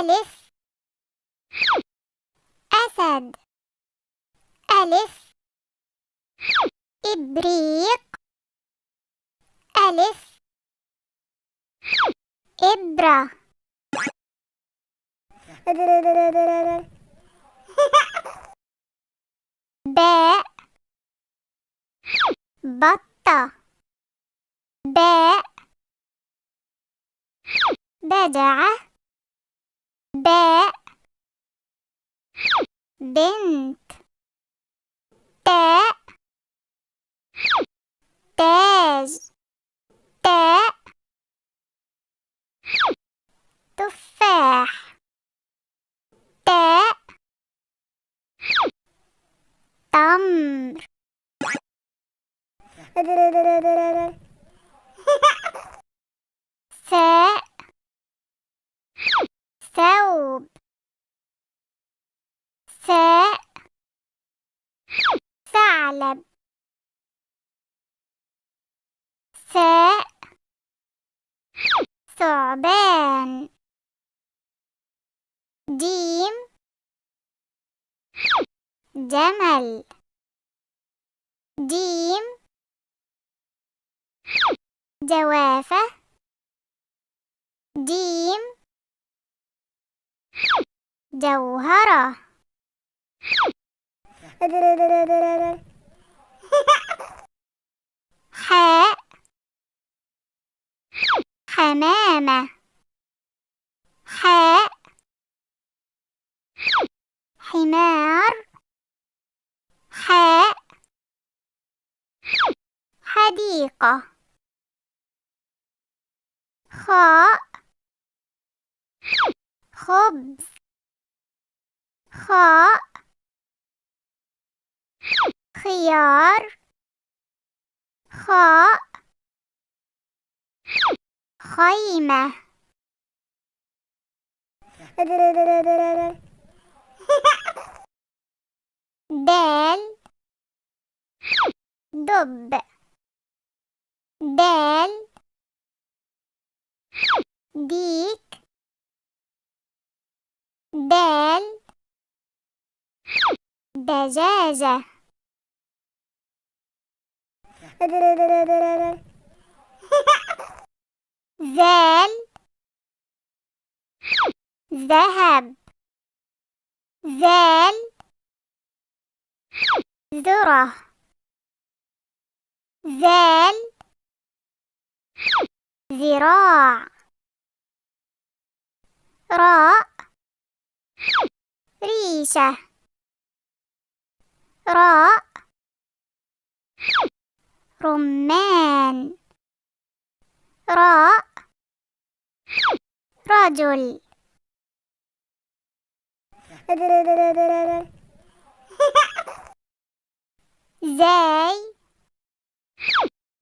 ألف. أسد. ألف. إبريق. ألف. إبرة. باء. بطة. باء بجعة باء بنت. تاء تاج. تاء تفاح. تاء تمر ثاء ثوب ثاء ثعلب ثاء ثعبان جيم جمل. جيم جوافة. جيم جوهرة. حاء حمامة حاء حمار. حاء حديقة. خاء خبز. خاء خيار خاء خيمة. دال دب. دال ديك. دال دجاجة. ذال ذهب ذال ذرة ذال ذراع راء ريشة راء رمان. راء. رجل. زاي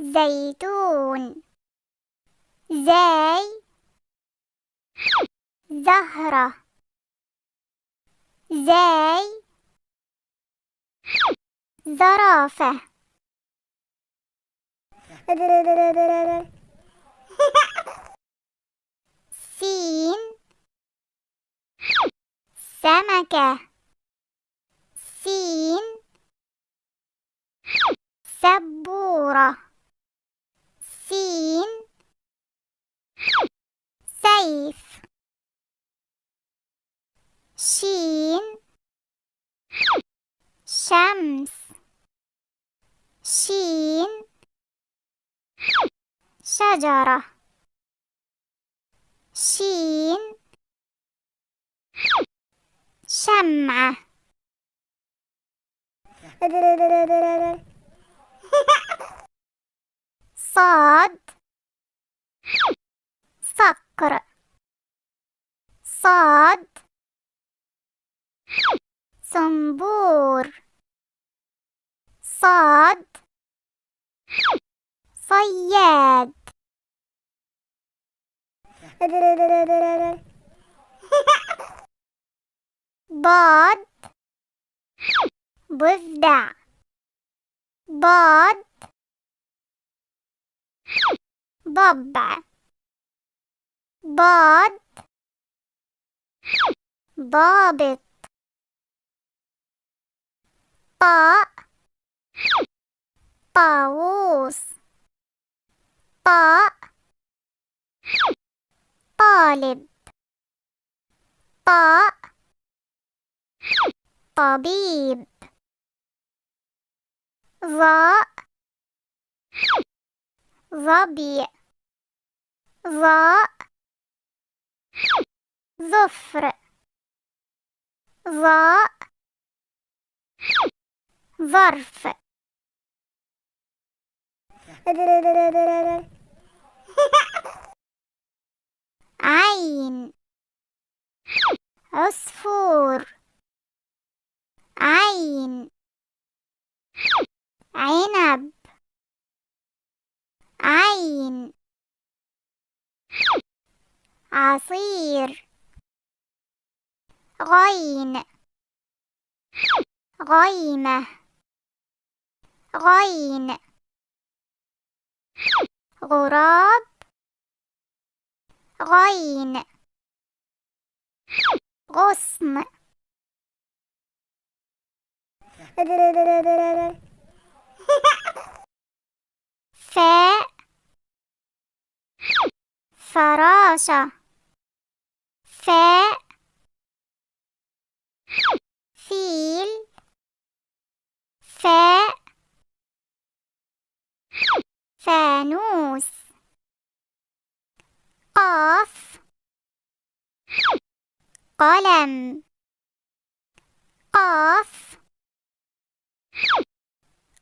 زيتون. زاي زهرة. زاي زرافة. سين سمكة سين سبورة سين سيف شين شمس شين شجرة شين. شمعة. صاد. صقر صاد. صنبور. صاد. صياد. Bad, Buzda. Bad, baba, bad, Bobbit. Pa. Paus. Pa. طالب. طاء طبيب. ظاء ظبي. ظاء ظفر. ظاء ظرف. عين عصفور عين عنب عين عصير غين غيمة غين غراب. غين. غصن. فاء. فراشة. فاء. فيل. فاء. فانوس. قاف. قلم. قاف.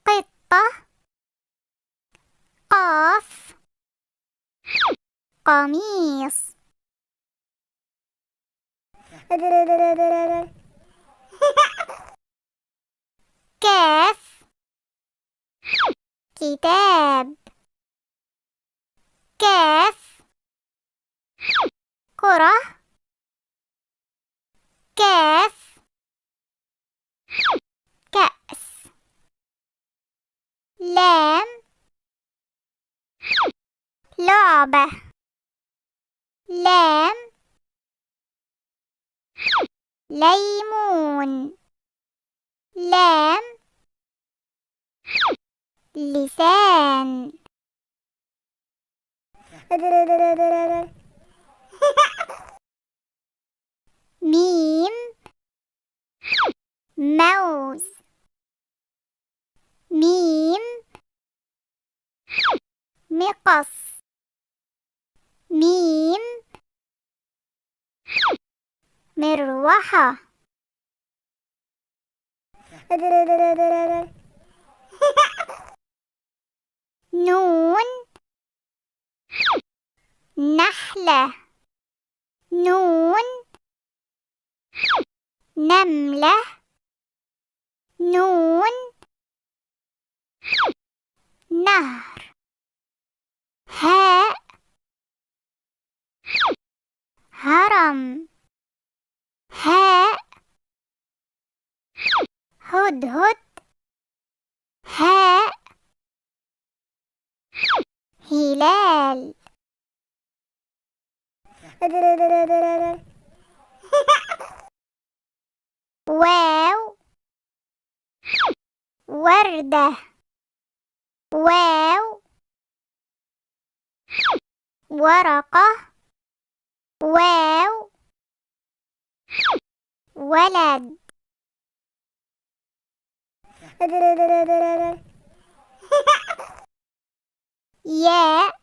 قطة. قاف. قميص. كاف. كتاب. كاف. كرة كاف. كأس. لام. لعبة. لام. ليمون. لام. لسان ميم موز ميم مقص ميم. مروحة. نون. نحلة. نون. نملة. نون. نهر هاء هرم هاء هدهد هاء. هلال. واو. وردة. واو. ورقة. واو. ولد. ياء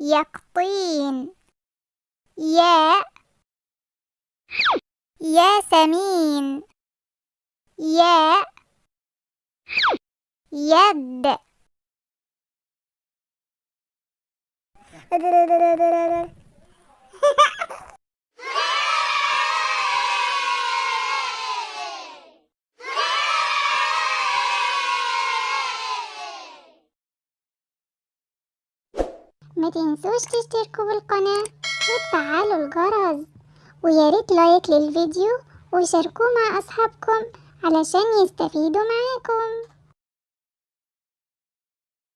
يقطين. ياء ياسمين. ياء يد. تنسوش تشتركوا بالقناة وتفعلوا الجرس. وياريت لايك للفيديو وشاركوه مع أصحابكم علشان يستفيدوا معاكم.